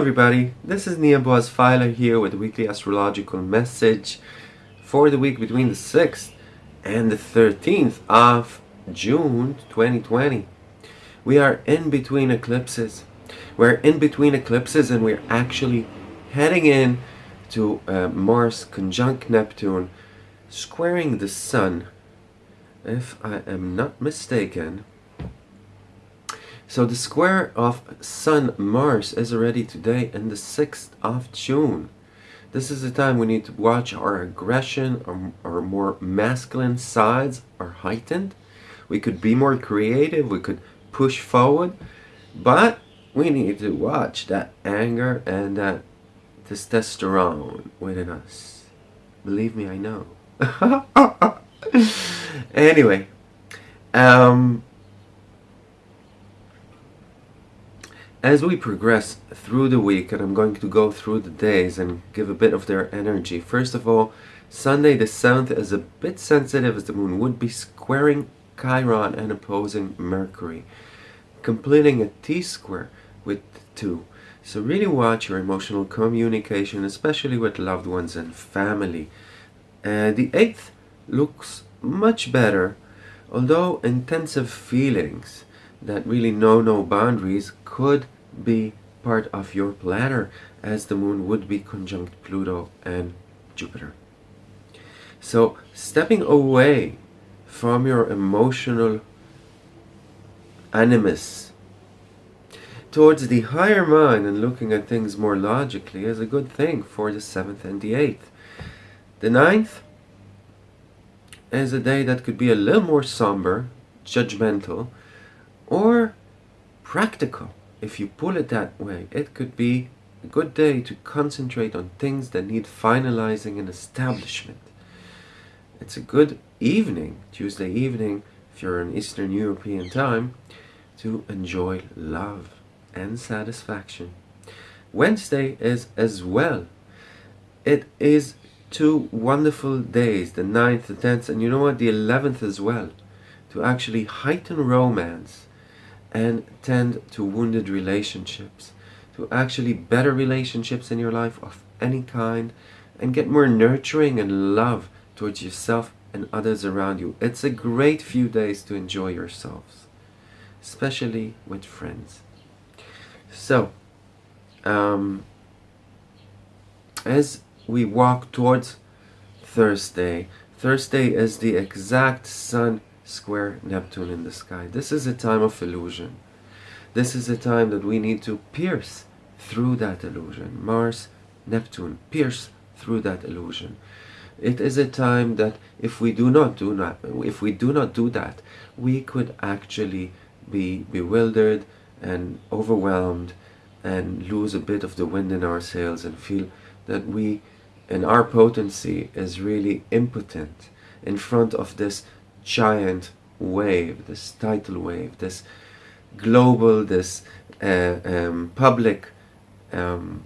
everybody, this is Nia Boaz Filer here with a weekly astrological message for the week between the 6th and the 13th of June 2020. We are in between eclipses. We're in between eclipses and we're actually heading in to uh, Mars conjunct Neptune squaring the Sun if I am not mistaken so the square of Sun Mars is already today in the 6th of June. This is the time we need to watch our aggression, our, our more masculine sides are heightened. We could be more creative, we could push forward, but we need to watch that anger and that testosterone within us. Believe me, I know. anyway, um, As we progress through the week, and I'm going to go through the days and give a bit of their energy. First of all, Sunday the 7th is a bit sensitive as the moon would be squaring Chiron and opposing Mercury, completing a T-square with 2. So really watch your emotional communication, especially with loved ones and family. Uh, the 8th looks much better, although intensive feelings that really know no boundaries could be part of your planner as the moon would be conjunct Pluto and Jupiter. So stepping away from your emotional animus towards the higher mind and looking at things more logically is a good thing for the 7th and the 8th. The 9th is a day that could be a little more somber, judgmental, or practical. If you pull it that way, it could be a good day to concentrate on things that need finalizing and establishment. It's a good evening, Tuesday evening, if you're in Eastern European time, to enjoy love and satisfaction. Wednesday is as well. It is two wonderful days, the 9th, the 10th, and you know what, the 11th as well, to actually heighten romance and tend to wounded relationships, to actually better relationships in your life of any kind, and get more nurturing and love towards yourself and others around you. It's a great few days to enjoy yourselves, especially with friends. So, um, as we walk towards Thursday, Thursday is the exact sun square Neptune in the sky. This is a time of illusion. This is a time that we need to pierce through that illusion. Mars, Neptune, pierce through that illusion. It is a time that if we do not do not, if we do not do that, we could actually be bewildered and overwhelmed and lose a bit of the wind in our sails and feel that we and our potency is really impotent in front of this giant wave, this tidal wave, this global, this uh, um, public um,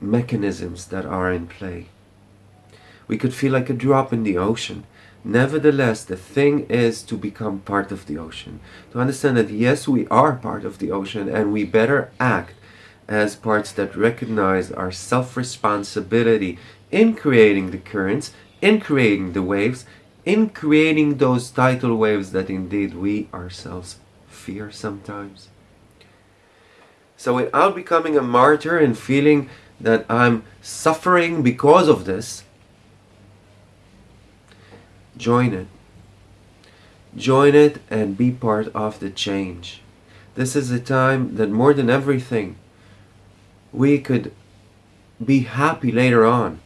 mechanisms that are in play. We could feel like a drop in the ocean. Nevertheless, the thing is to become part of the ocean. To understand that yes, we are part of the ocean and we better act as parts that recognize our self-responsibility in creating the currents, in creating the waves, in creating those tidal waves that indeed we ourselves fear sometimes. So without becoming a martyr and feeling that I'm suffering because of this, join it. Join it and be part of the change. This is a time that more than everything, we could be happy later on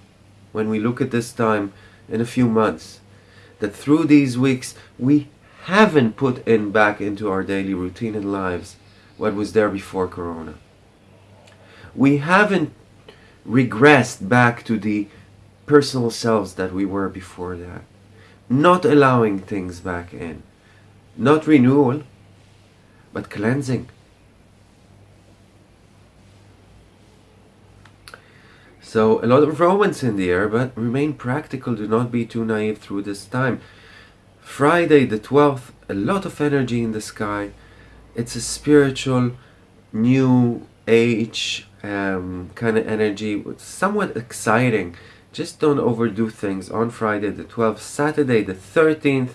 when we look at this time in a few months that through these weeks we haven't put in back into our daily routine and lives what was there before Corona. We haven't regressed back to the personal selves that we were before that. Not allowing things back in. Not renewal, but cleansing. So a lot of romance in the air, but remain practical. Do not be too naive through this time. Friday the 12th, a lot of energy in the sky. It's a spiritual, new age um, kind of energy, somewhat exciting. Just don't overdo things. On Friday the 12th, Saturday the 13th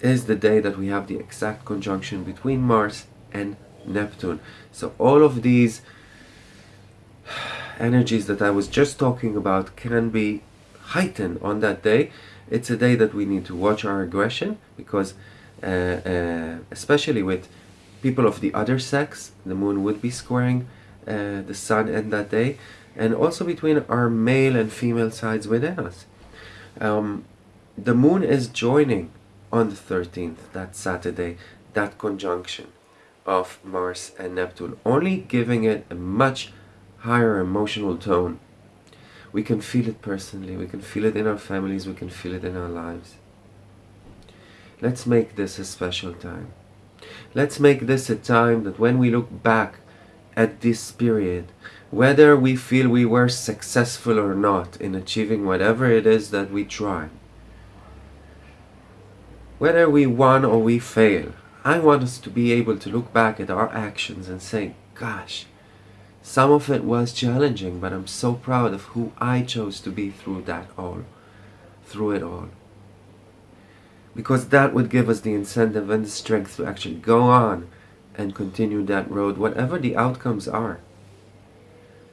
is the day that we have the exact conjunction between Mars and Neptune. So all of these energies that I was just talking about can be heightened on that day. It's a day that we need to watch our aggression because uh, uh, especially with people of the other sex, the moon would be squaring uh, the sun in that day and also between our male and female sides within us. Um, the moon is joining on the 13th, that Saturday, that conjunction of Mars and Neptune, only giving it a much higher emotional tone. We can feel it personally, we can feel it in our families, we can feel it in our lives. Let's make this a special time. Let's make this a time that when we look back at this period, whether we feel we were successful or not in achieving whatever it is that we try, whether we won or we fail, I want us to be able to look back at our actions and say, gosh, some of it was challenging, but I'm so proud of who I chose to be through that all, through it all. Because that would give us the incentive and the strength to actually go on and continue that road, whatever the outcomes are.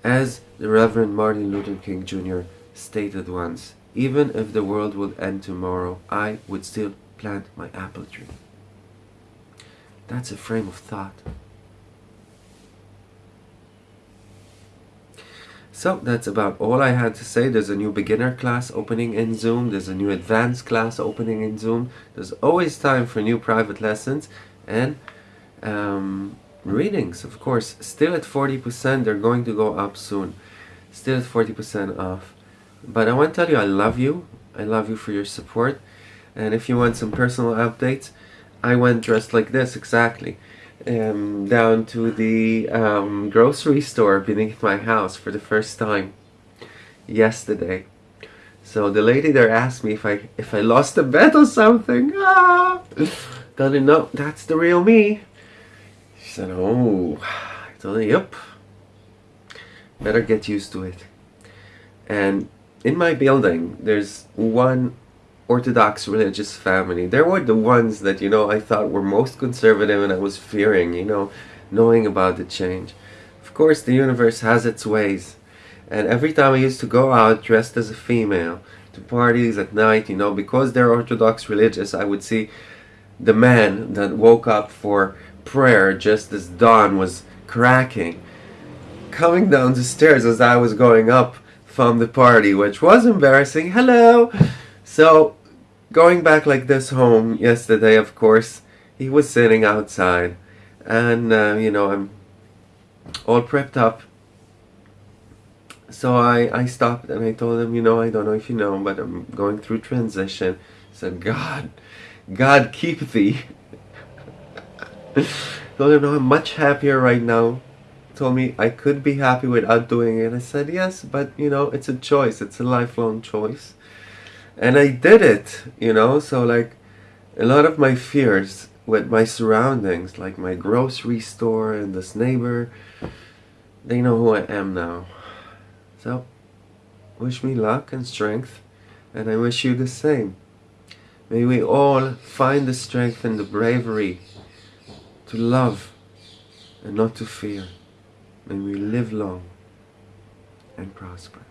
As the Reverend Martin Luther King Jr. stated once, even if the world would end tomorrow, I would still plant my apple tree. That's a frame of thought. So that's about all I had to say. There's a new beginner class opening in Zoom. There's a new advanced class opening in Zoom. There's always time for new private lessons and um, readings, of course. Still at 40%. They're going to go up soon. Still at 40% off. But I want to tell you I love you. I love you for your support. And if you want some personal updates, I went dressed like this exactly. Um, down to the um, grocery store beneath my house for the first time yesterday. So the lady there asked me if I if I lost a bet or something. Ah! Her, no, that's the real me. She said, oh. I told her, yep. Better get used to it. And in my building, there's one Orthodox religious family. They were the ones that, you know, I thought were most conservative and I was fearing, you know, knowing about the change. Of course, the universe has its ways. And every time I used to go out dressed as a female to parties at night, you know, because they're Orthodox religious, I would see the man that woke up for prayer just as dawn was cracking coming down the stairs as I was going up from the party, which was embarrassing. Hello! So going back like this home yesterday, of course, he was sitting outside. And, uh, you know, I'm all prepped up. So I, I stopped and I told him, you know, I don't know if you know, but I'm going through transition. Said, God, God keep thee. told him, no, I'm much happier right now. Told me I could be happy without doing it. I said, yes, but, you know, it's a choice. It's a lifelong choice and I did it, you know, so like a lot of my fears with my surroundings, like my grocery store and this neighbor, they know who I am now. So, wish me luck and strength, and I wish you the same. May we all find the strength and the bravery to love and not to fear. May we live long and prosper.